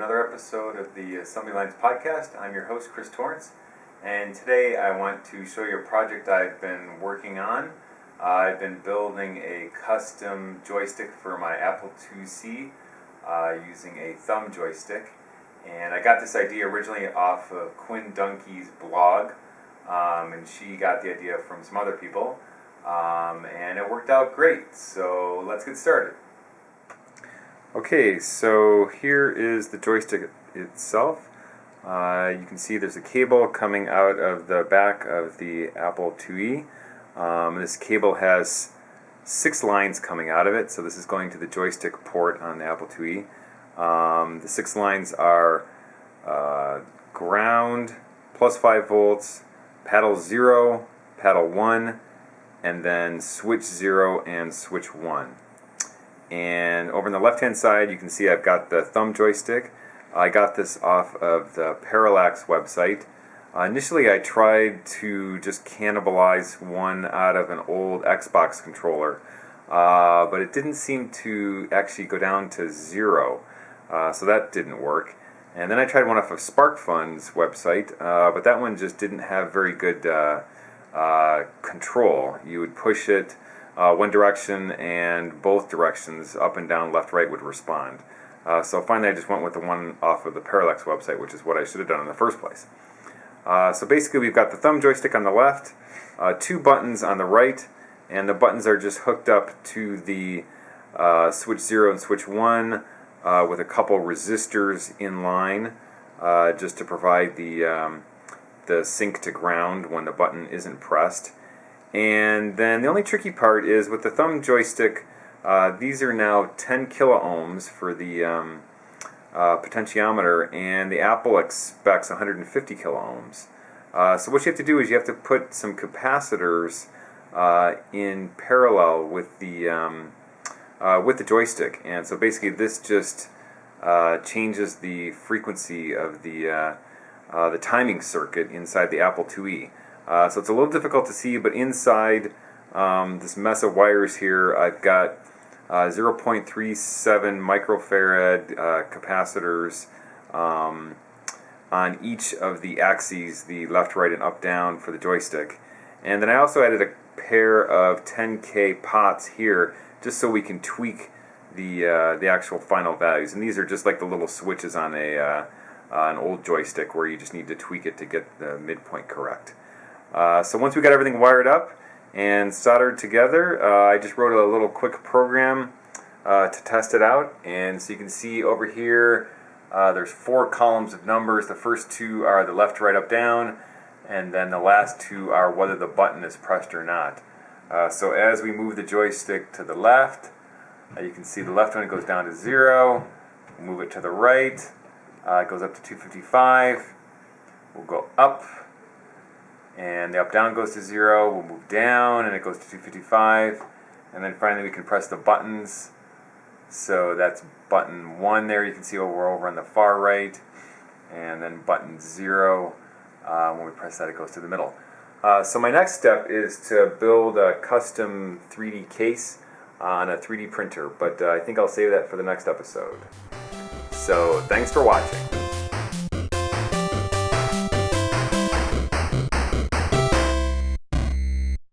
another episode of the Assembly Lines podcast. I'm your host, Chris Torrence, and today I want to show you a project I've been working on. Uh, I've been building a custom joystick for my Apple IIc uh, using a thumb joystick, and I got this idea originally off of Quinn Dunki's blog, um, and she got the idea from some other people, um, and it worked out great. So let's get started. Okay, so here is the joystick itself. Uh, you can see there's a cable coming out of the back of the Apple IIe. Um, this cable has six lines coming out of it, so this is going to the joystick port on the Apple IIe. Um, the six lines are uh, ground, plus 5 volts, paddle 0, paddle 1, and then switch 0 and switch 1 and over on the left hand side you can see I've got the thumb joystick. I got this off of the Parallax website. Uh, initially I tried to just cannibalize one out of an old Xbox controller uh, but it didn't seem to actually go down to zero uh, so that didn't work. And then I tried one off of SparkFun's website uh, but that one just didn't have very good uh, uh, control. You would push it uh, one direction and both directions, up and down, left, right, would respond. Uh, so finally I just went with the one off of the Parallax website, which is what I should have done in the first place. Uh, so basically we've got the thumb joystick on the left, uh, two buttons on the right, and the buttons are just hooked up to the uh, switch 0 and switch 1 uh, with a couple resistors in line just to provide the, um, the sink to ground when the button isn't pressed. And then the only tricky part is with the thumb joystick, uh, these are now 10 kilo ohms for the um, uh, potentiometer, and the Apple expects 150 kilo ohms. Uh, so what you have to do is you have to put some capacitors uh, in parallel with the um, uh, with the joystick, and so basically this just uh, changes the frequency of the the timing circuit inside the Apple IIe. Uh, so it's a little difficult to see, but inside um, this mess of wires here, I've got uh, 0.37 microfarad uh, capacitors um, on each of the axes, the left, right, and up, down for the joystick. And then I also added a pair of 10K pots here, just so we can tweak the uh, the actual final values. And these are just like the little switches on a uh, an old joystick where you just need to tweak it to get the midpoint correct. Uh, so once we got everything wired up and soldered together, uh, I just wrote a little quick program uh, to test it out. And so you can see over here, uh, there's four columns of numbers. The first two are the left, right, up, down, and then the last two are whether the button is pressed or not. Uh, so as we move the joystick to the left, you can see the left one goes down to zero. We'll move it to the right, it goes up to 255. We'll go up and the up down goes to zero we'll move down and it goes to 255 and then finally we can press the buttons. So that's button one there. You can see over over on the far right. And then button zero uh, when we press that it goes to the middle. Uh, so my next step is to build a custom 3D case on a 3D printer. But uh, I think I'll save that for the next episode. So thanks for watching